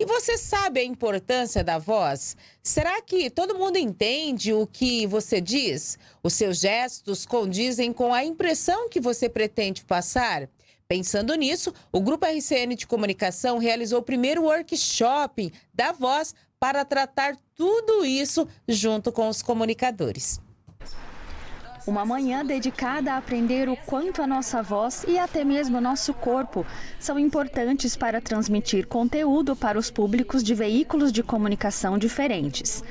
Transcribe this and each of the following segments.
E você sabe a importância da voz? Será que todo mundo entende o que você diz? Os seus gestos condizem com a impressão que você pretende passar? Pensando nisso, o Grupo RCN de Comunicação realizou o primeiro workshop da voz para tratar tudo isso junto com os comunicadores. Uma manhã dedicada a aprender o quanto a nossa voz e até mesmo nosso corpo são importantes para transmitir conteúdo para os públicos de veículos de comunicação diferentes.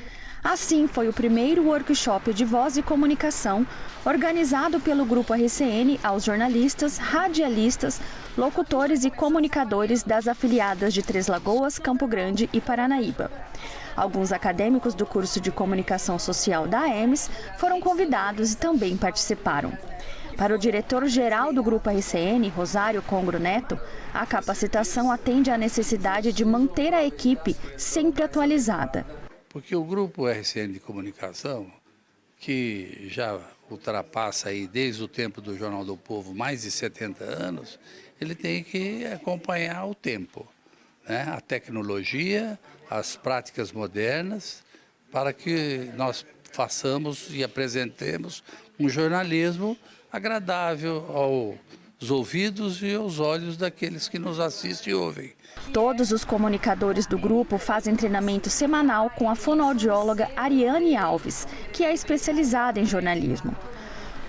Assim, foi o primeiro workshop de voz e comunicação organizado pelo Grupo RCN aos jornalistas, radialistas, locutores e comunicadores das afiliadas de Três Lagoas, Campo Grande e Paranaíba. Alguns acadêmicos do curso de Comunicação Social da AEMS foram convidados e também participaram. Para o diretor-geral do Grupo RCN, Rosário Congro Neto, a capacitação atende à necessidade de manter a equipe sempre atualizada. Porque o Grupo RCN de Comunicação, que já ultrapassa aí desde o tempo do Jornal do Povo mais de 70 anos, ele tem que acompanhar o tempo, né? a tecnologia, as práticas modernas, para que nós façamos e apresentemos um jornalismo agradável aos ouvidos e aos olhos daqueles que nos assistem e ouvem. Todos os comunicadores do grupo fazem treinamento semanal com a fonoaudióloga Ariane Alves, que é especializada em jornalismo.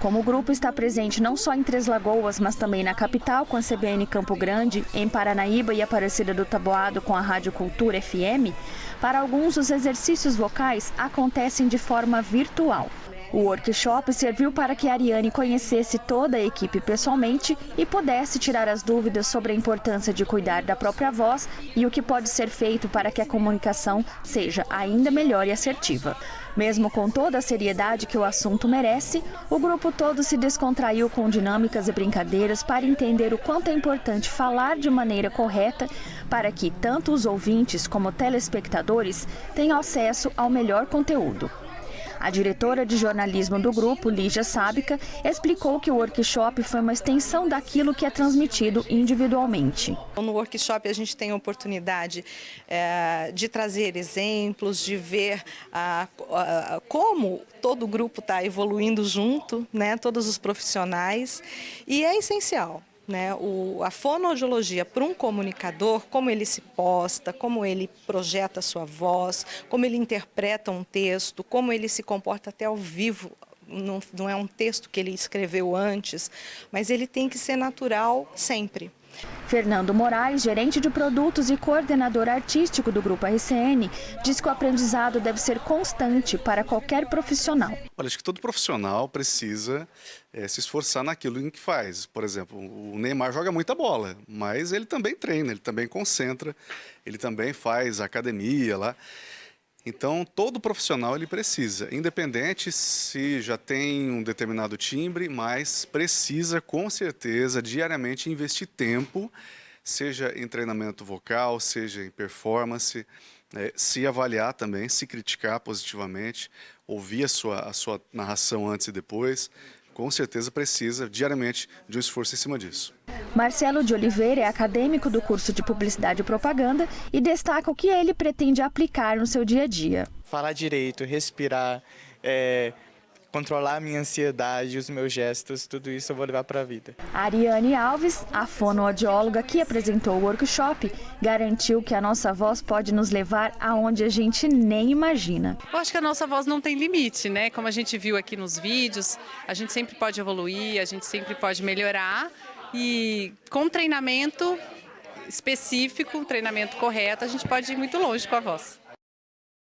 Como o grupo está presente não só em Três Lagoas, mas também na capital com a CBN Campo Grande, em Paranaíba e Aparecida do Taboado com a Rádio Cultura FM, para alguns os exercícios vocais acontecem de forma virtual. O workshop serviu para que Ariane conhecesse toda a equipe pessoalmente e pudesse tirar as dúvidas sobre a importância de cuidar da própria voz e o que pode ser feito para que a comunicação seja ainda melhor e assertiva. Mesmo com toda a seriedade que o assunto merece, o grupo todo se descontraiu com dinâmicas e brincadeiras para entender o quanto é importante falar de maneira correta para que tanto os ouvintes como telespectadores tenham acesso ao melhor conteúdo. A diretora de jornalismo do grupo, Lígia Sábica, explicou que o workshop foi uma extensão daquilo que é transmitido individualmente. No workshop a gente tem a oportunidade é, de trazer exemplos, de ver a, a, como todo o grupo está evoluindo junto, né, todos os profissionais, e é essencial né, o, a fonoaudiologia para um comunicador, como ele se posta, como ele projeta a sua voz, como ele interpreta um texto, como ele se comporta até ao vivo, não, não é um texto que ele escreveu antes, mas ele tem que ser natural sempre. Fernando Moraes, gerente de produtos e coordenador artístico do Grupo RCN, diz que o aprendizado deve ser constante para qualquer profissional. Olha, acho que todo profissional precisa é, se esforçar naquilo em que faz. Por exemplo, o Neymar joga muita bola, mas ele também treina, ele também concentra, ele também faz academia lá. Então, todo profissional ele precisa, independente se já tem um determinado timbre, mas precisa com certeza diariamente investir tempo, seja em treinamento vocal, seja em performance, é, se avaliar também, se criticar positivamente, ouvir a sua, a sua narração antes e depois, com certeza precisa diariamente de um esforço em cima disso. Marcelo de Oliveira é acadêmico do curso de Publicidade e Propaganda e destaca o que ele pretende aplicar no seu dia a dia. Falar direito, respirar, é, controlar a minha ansiedade, os meus gestos, tudo isso eu vou levar para a vida. Ariane Alves, a fonoaudióloga que apresentou o workshop, garantiu que a nossa voz pode nos levar aonde a gente nem imagina. Eu acho que a nossa voz não tem limite, né? Como a gente viu aqui nos vídeos, a gente sempre pode evoluir, a gente sempre pode melhorar e com treinamento específico, um treinamento correto, a gente pode ir muito longe com a voz.